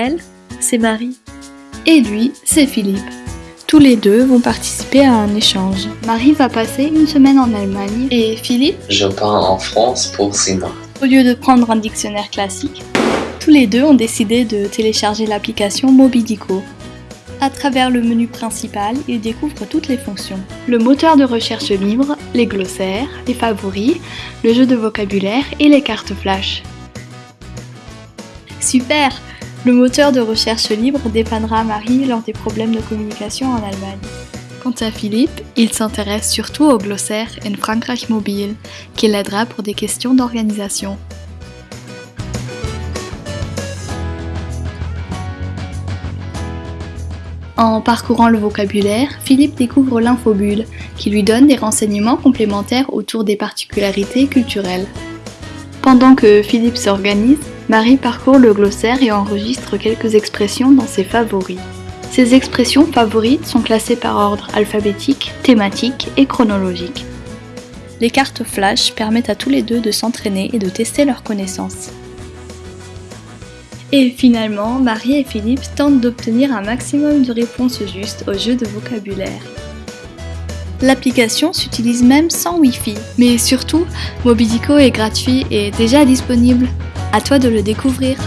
Elle, c'est Marie. Et lui, c'est Philippe. Tous les deux vont participer à un échange. Marie va passer une semaine en Allemagne et Philippe, Je pars en France pour six mois. au lieu de prendre un dictionnaire classique, tous les deux ont décidé de télécharger l'application Mobidico. À travers le menu principal, ils découvrent toutes les fonctions. Le moteur de recherche libre, les glossaires, les favoris, le jeu de vocabulaire et les cartes flash. Super Le moteur de recherche libre dépannera Marie lors des problèmes de communication en Allemagne. Quant à Philippe, il s'intéresse surtout au glossaire in Frankreich Mobile, qui l'aidera pour des questions d'organisation. En parcourant le vocabulaire, Philippe découvre l'infobulle, qui lui donne des renseignements complémentaires autour des particularités culturelles. Pendant que Philippe s'organise, Marie parcourt le glossaire et enregistre quelques expressions dans ses favoris. Ces expressions favorites sont classées par ordre alphabétique, thématique et chronologique. Les cartes flash permettent à tous les deux de s'entraîner et de tester leurs connaissances. Et finalement, Marie et Philippe tentent d'obtenir un maximum de réponses justes au jeu de vocabulaire. L'application s'utilise même sans Wi-Fi, mais surtout, Mobidico est gratuit et déjà disponible. À toi de le découvrir.